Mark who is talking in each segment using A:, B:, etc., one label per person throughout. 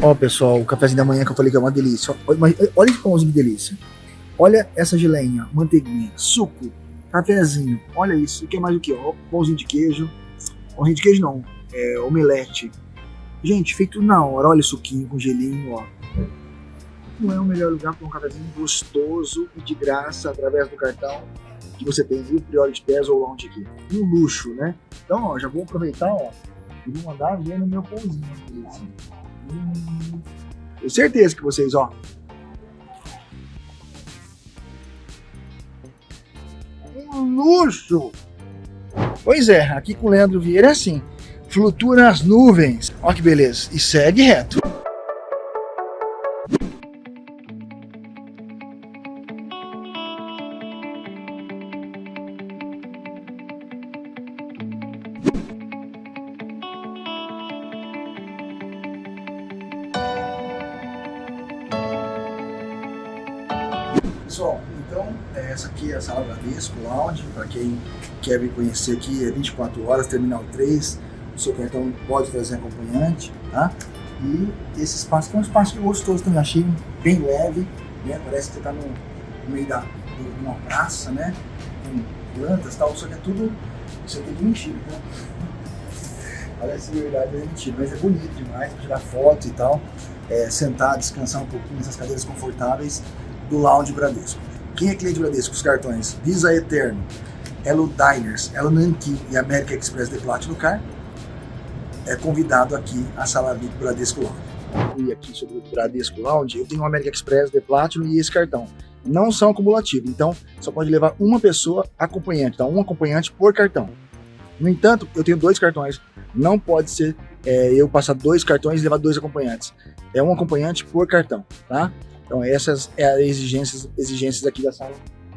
A: Ó, pessoal, o cafezinho da manhã que eu falei que é uma delícia. Olha, olha esse pãozinho que delícia. Olha essa geleinha, manteiguinha, suco, cafezinho. Olha isso. O que é mais o que? Ó, pãozinho de queijo. Pãozinho de queijo não, é omelete. Gente, feito na hora. Olha suquinho com gelinho, ó. Não é o melhor lugar para um cafezinho gostoso e de graça através do cartão que você tem o Priority Pass ou Lounge aqui. Um luxo, né? Então, ó, já vou aproveitar, ó, e vou mandar ver no meu pãozinho. Hum, tenho certeza que vocês, ó. Um luxo! Pois é, aqui com o Leandro Vieira é assim. Flutua nas nuvens. Olha que beleza. E segue reto. Pessoal, então é, essa aqui é a Sala Bradesco Lounge, para quem quer vir conhecer aqui, é 24 horas, Terminal 3, o seu cartão pode trazer acompanhante, tá? E esse espaço que é um espaço gostoso também, achei bem leve, né? Parece que você está no, no, meio da, de uma praça, né? Com plantas e tal, só que é tudo, aqui é mentira, né? Parece verdade, é mentira, mas é bonito demais, tirar foto e tal, é, sentar, descansar um pouquinho nessas cadeiras confortáveis, do Lounge Bradesco. Quem é cliente Bradesco? Os cartões Visa Eterno, Elo Diners, Elo Nankin e American Express de Platinum Car é convidado aqui à sala VIP Bradesco Lounge. E aqui sobre o Bradesco Lounge, eu tenho o American Express de Platinum e esse cartão. Não são acumulativos, então só pode levar uma pessoa acompanhante, então um acompanhante por cartão. No entanto, eu tenho dois cartões, não pode ser é, eu passar dois cartões e levar dois acompanhantes. É um acompanhante por cartão, tá? Então essas é as exigências, exigências aqui da sala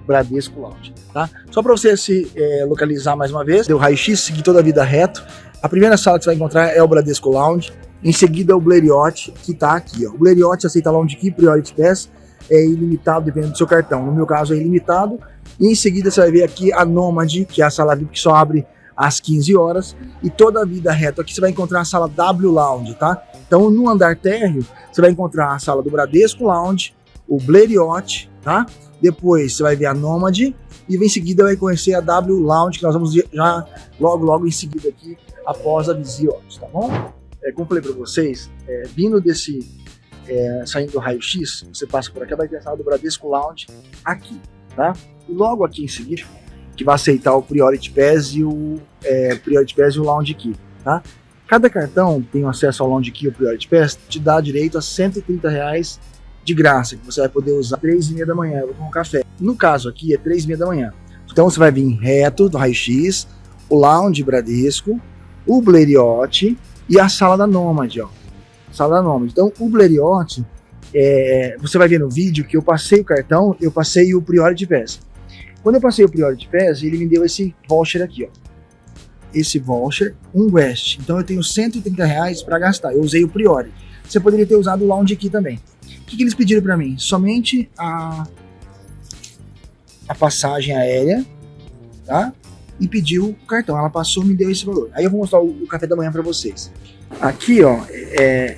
A: Bradesco Lounge, tá? Só para você se é, localizar mais uma vez, deu raio-x, seguir toda a vida reto. A primeira sala que você vai encontrar é o Bradesco Lounge, em seguida o Blériot, que está aqui, ó. O Blériot aceita Lounge Key, Priority Pass, é ilimitado dependendo do seu cartão. No meu caso é ilimitado. E em seguida você vai ver aqui a Nomad, que é a sala VIP que só abre às 15 horas. E toda a vida reto aqui você vai encontrar a sala W Lounge, tá? Então no andar térreo você vai encontrar a sala do Bradesco Lounge, o Blériot, tá? Depois você vai ver a Nomad e em seguida vai conhecer a W Lounge, que nós vamos já logo, logo em seguida aqui, após a Visiot, tá bom? É, como falei para vocês, é, vindo desse, é, saindo do raio-x, você passa por aqui, vai ter a sala do Bradesco Lounge aqui, tá? E logo aqui em seguida, que vai aceitar o Priority Pass e o é, Priority Pass e o Lounge Key, tá? Cada cartão tem acesso ao Lounge Key ou Priority Pass, te dá direito a 130 reais de graça, que você vai poder usar 3 e meia da manhã, eu vou tomar um café. No caso aqui é 3 e meia da manhã. Então você vai vir reto do raio-x, o Lounge Bradesco, o Blériot e a sala da Nomad, ó. Sala da Nomad. Então o Blériot, é, você vai ver no vídeo que eu passei o cartão, eu passei o Priority Pass. Quando eu passei o Priority Pass, ele me deu esse voucher aqui, ó esse voucher, um West. Então eu tenho 130 reais para gastar. Eu usei o Priori. Você poderia ter usado o Lounge aqui também. O que, que eles pediram para mim? Somente a, a passagem aérea, tá? E pediu o cartão. Ela passou me deu esse valor. Aí eu vou mostrar o, o café da manhã para vocês. Aqui, ó, é,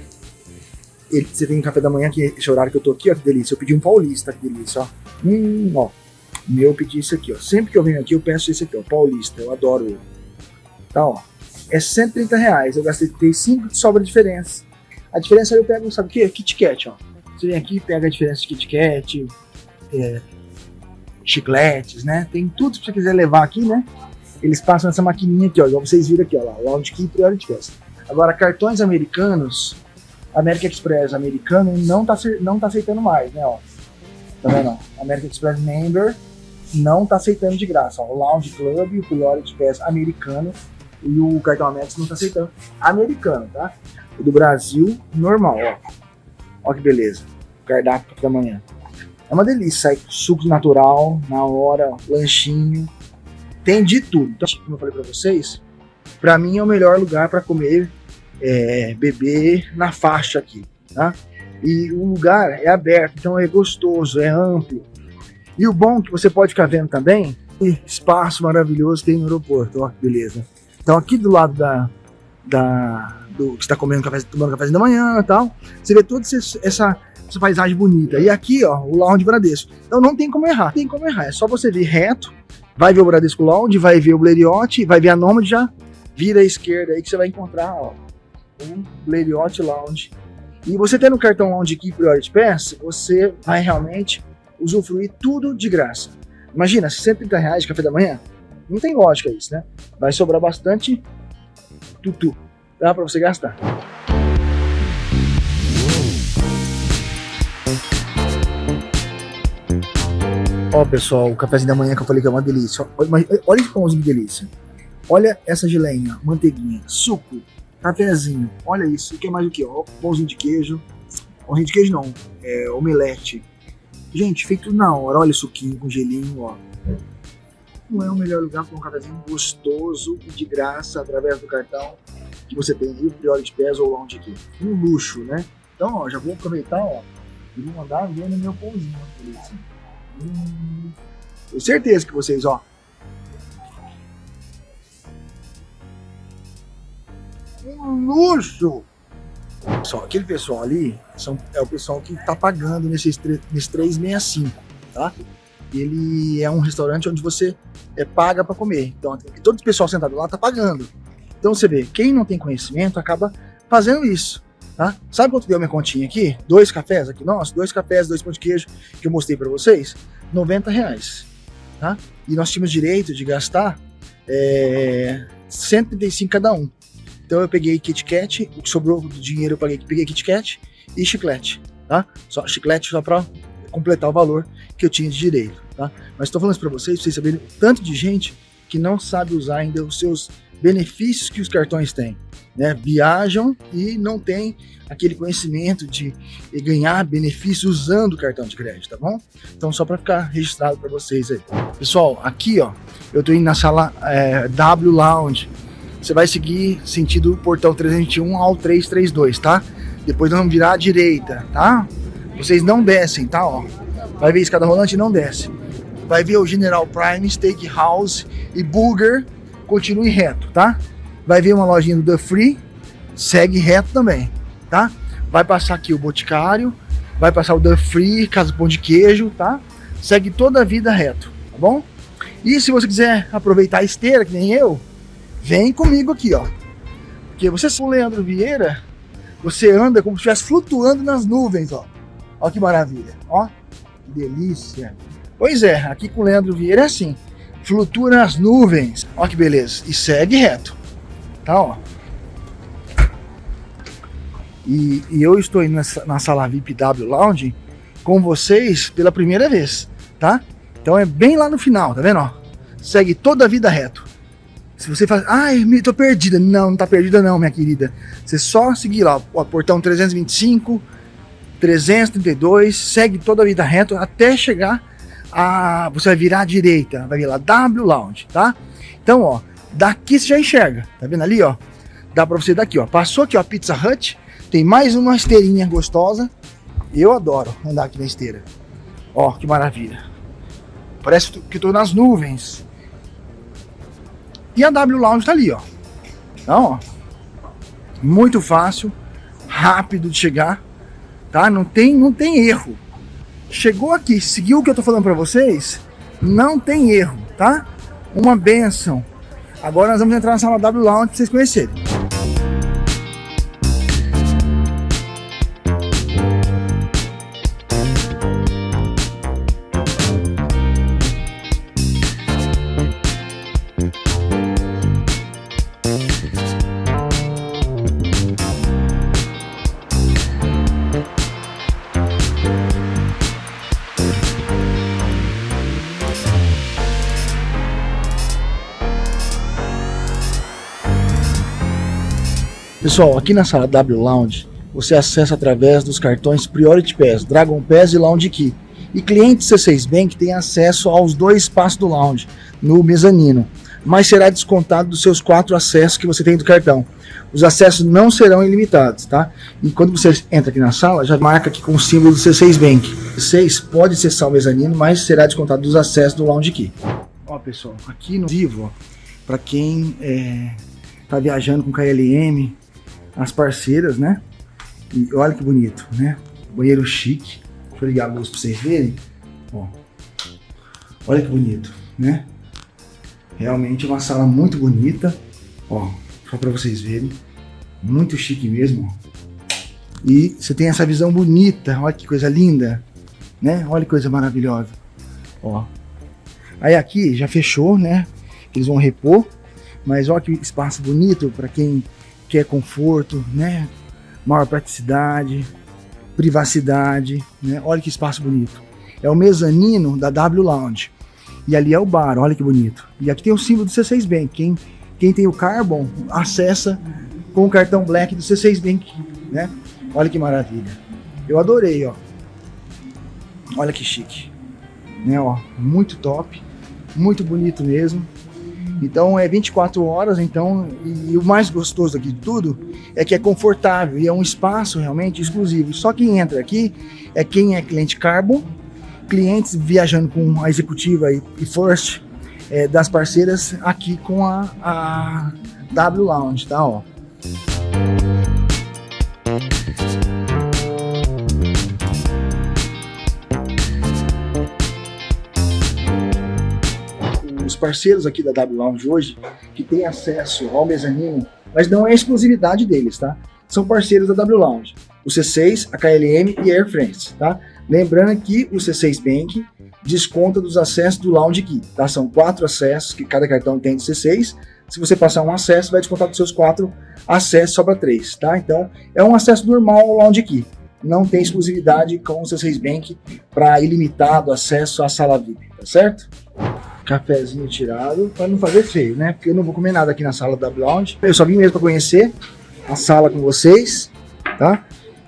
A: você tem café da manhã, que esse horário que eu tô aqui, ó, que delícia. Eu pedi um paulista, que delícia, ó. Hum, ó. Meu, eu pedi isso aqui, ó. Sempre que eu venho aqui, eu peço esse aqui, ó, paulista. Eu adoro ele. Tá, ó. É 130 reais. Eu gastei 35 de sobra a diferença. A diferença eu pego, sabe o que? Kit Kat, ó. Você vem aqui pega a diferença de Kit Kat, é, chicletes, né? Tem tudo que você quiser levar aqui, né? Eles passam nessa maquininha aqui, ó. Igual vocês viram aqui, ó. Lá, Lounge Key Priority Pass. Agora, cartões americanos, American Express americano não tá, não tá aceitando mais, né? Ó. Tá vendo? American Express Member não tá aceitando de graça. O Lounge Club o Priority Pass americano e o cartão Amex não tá aceitando. Americano, tá? O do Brasil, normal, ó. Ó que beleza. Cardápio da manhã. É uma delícia, sai suco natural, na hora, lanchinho. Tem de tudo. Então, como eu falei pra vocês, pra mim é o melhor lugar para comer, é, beber na faixa aqui, tá? E o lugar é aberto, então é gostoso, é amplo. E o bom é que você pode ficar vendo também, espaço maravilhoso tem no aeroporto, ó, beleza. Então aqui do lado da, da, do que está comendo café, tomando café da manhã e tal. Você vê toda essa, essa paisagem bonita. E aqui, ó, o Lounge Bradesco. Então não tem como errar, tem como errar. É só você vir reto, vai ver o Bradesco Lounge, vai ver o Blériot, vai ver a Nomad já vira à esquerda aí que você vai encontrar, ó, um Lounge. E você tendo o cartão Lounge Key Priority Pass, você vai realmente usufruir tudo de graça. Imagina, 130 reais de café da manhã? Não tem lógica isso, né? Vai sobrar bastante tutu. Dá para você gastar. Ó, pessoal, o cafezinho da manhã que eu falei que é uma delícia. Olha, olha esse pãozinho de delícia. Olha essa geleinha, manteiguinha, suco, cafezinho. Olha isso. E que é mais o que? Ó, pãozinho de queijo. Pãozinho de queijo não, é omelete. Gente, feito na hora. Olha o suquinho com gelinho, ó. Não é o melhor lugar para um cafezinho gostoso e de graça através do cartão que você tem aí, o Priority Pass ou Lounge aqui. Um luxo, né? Então, ó, já vou aproveitar, ó, e vou mandar ver no meu pãozinho. Hum, tenho certeza que vocês, ó, um luxo. Só aquele pessoal ali são, é o pessoal que está pagando nesses, nesse 365, tá? Ele é um restaurante onde você é, paga para comer. Então, todo o pessoal sentado lá está pagando. Então você vê, quem não tem conhecimento acaba fazendo isso. Tá? Sabe quanto deu minha continha aqui? Dois cafés aqui, nossa, dois cafés, dois pão de queijo que eu mostrei para vocês, 90 reais. Tá? E nós tínhamos direito de gastar é, 135 cada um. Então eu peguei Kit Kat, o que sobrou do dinheiro eu paguei, peguei Kit Kat e chiclete, tá? Só chiclete só para completar o valor que eu tinha de direito, tá? Mas estou falando isso para vocês, para vocês saberem tanto de gente que não sabe usar ainda os seus benefícios que os cartões têm. Né? Viajam e não tem aquele conhecimento de ganhar benefícios usando o cartão de crédito, tá bom? Então só para ficar registrado para vocês aí. Pessoal, aqui ó, eu tô indo na sala é, W Lounge. Você vai seguir sentido portão 321 ao 332, tá? Depois nós vamos virar à direita, tá? Vocês não descem, tá? Ó, vai ver escada rolante não desce. Vai ver o General Prime, Steakhouse e Burger continue reto, tá? Vai ver uma lojinha do The Free, segue reto também, tá? Vai passar aqui o Boticário, vai passar o The Free, Casa Pão de Queijo, tá? Segue toda a vida reto, tá bom? E se você quiser aproveitar a esteira, que nem eu, vem comigo aqui, ó. Porque você, o Leandro Vieira, você anda como se estivesse flutuando nas nuvens, ó. Ó que maravilha, ó. Que delícia. Pois é, aqui com o Leandro Vieira é assim flutua nas nuvens. Olha que beleza. E segue reto. Tá, ó. E, e eu estou indo nessa, na sala VIP W Lounge com vocês pela primeira vez, tá? Então é bem lá no final, tá vendo, ó? Segue toda a vida reto. Se você faz, ai, tô perdida. Não, não tá perdida não, minha querida. Você só seguir lá, ó, portão 325, 332, segue toda a vida reto até chegar a, você vai virar à direita, vai vir lá W Lounge, tá? Então, ó, daqui você já enxerga, tá vendo ali, ó? Dá pra você daqui, ó. Passou aqui, ó, Pizza Hut, tem mais uma esteirinha gostosa. Eu adoro andar aqui na esteira. Ó, que maravilha. Parece que eu tô nas nuvens. E a W Lounge tá ali, ó. Então, ó, muito fácil, rápido de chegar, tá? Não tem, não tem erro. Chegou aqui, seguiu o que eu tô falando para vocês, não tem erro, tá? Uma benção. Agora nós vamos entrar na sala W Lounge para vocês conhecerem. Pessoal, aqui na sala W Lounge, você acessa através dos cartões Priority Pass, Dragon Pass e Lounge Key. E clientes C6 Bank têm acesso aos dois espaços do lounge, no mezanino, mas será descontado dos seus quatro acessos que você tem do cartão. Os acessos não serão ilimitados, tá? E quando você entra aqui na sala, já marca aqui com o símbolo do C6 Bank. C6 pode acessar o mezanino, mas será descontado dos acessos do Lounge Key. Ó pessoal, aqui no vivo, para quem é, tá viajando com KLM, as parceiras, né? E olha que bonito, né? Banheiro chique. Deixa eu ligar a luz para vocês verem. Ó. Olha que bonito, né? Realmente uma sala muito bonita. Ó, só para vocês verem. Muito chique mesmo. E você tem essa visão bonita. Olha que coisa linda, né? Olha que coisa maravilhosa. Ó. Aí aqui já fechou, né? Eles vão repor. Mas olha que espaço bonito para quem quer conforto, né? Maior praticidade, privacidade, né? Olha que espaço bonito. É o mezanino da W Lounge. E ali é o bar, olha que bonito. E aqui tem o símbolo do C6 Bank. Quem, quem tem o Carbon, acessa com o cartão Black do C6 Bank, né? Olha que maravilha. Eu adorei, ó. Olha que chique. Né, ó, muito top. Muito bonito mesmo. Então é 24 horas, então, e, o mais gostoso aqui de tudo é que é confortável e é um espaço realmente exclusivo. Só quem entra aqui é quem é cliente Carbon, clientes viajando com a executiva e, e First é, das parceiras aqui com a, a W Lounge, tá? Ó. parceiros aqui da W Lounge hoje, que tem acesso ao mezanino, mas não é exclusividade deles, tá? São parceiros da W Lounge. O C6, a KLM e a Air France, tá? Lembrando que o C6 Bank desconta dos acessos do Lounge Key, tá? São quatro acessos que cada cartão tem de C6. Se você passar um acesso, vai descontar dos seus quatro acessos, sobra três, tá? Então, é um acesso normal ao Lounge Key. Não tem exclusividade com o C6 Bank para ilimitado acesso à sala VIP, tá certo? Cafezinho tirado, para não fazer feio, né? Porque eu não vou comer nada aqui na sala da Lounge. Eu só vim mesmo para conhecer a sala com vocês, tá?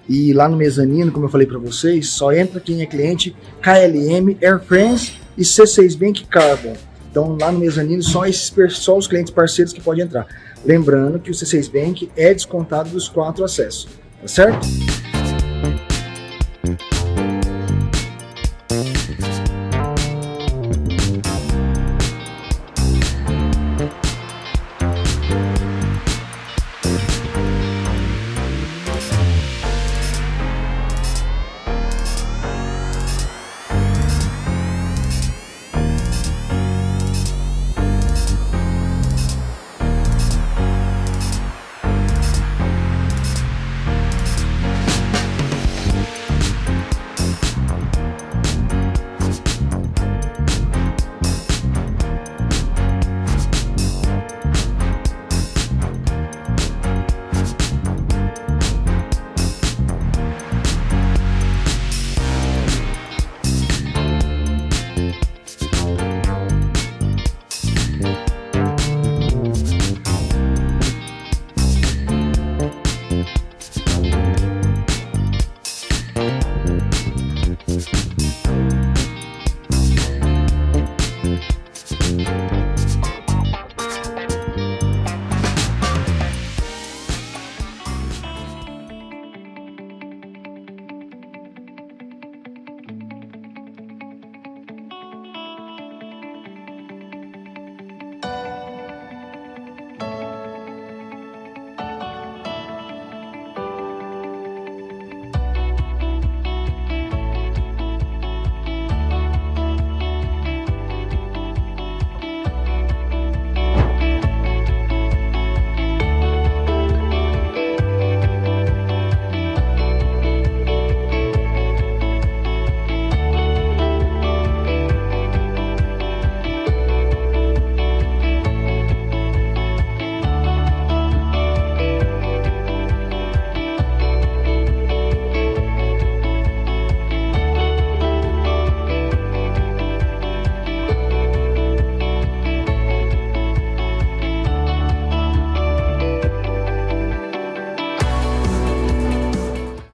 A: E lá no mezanino, como eu falei para vocês, só entra quem é cliente KLM, Air France e C6 Bank Carbon. Então lá no mezanino só, esses, só os clientes parceiros que podem entrar. Lembrando que o C6 Bank é descontado dos quatro acessos, tá certo?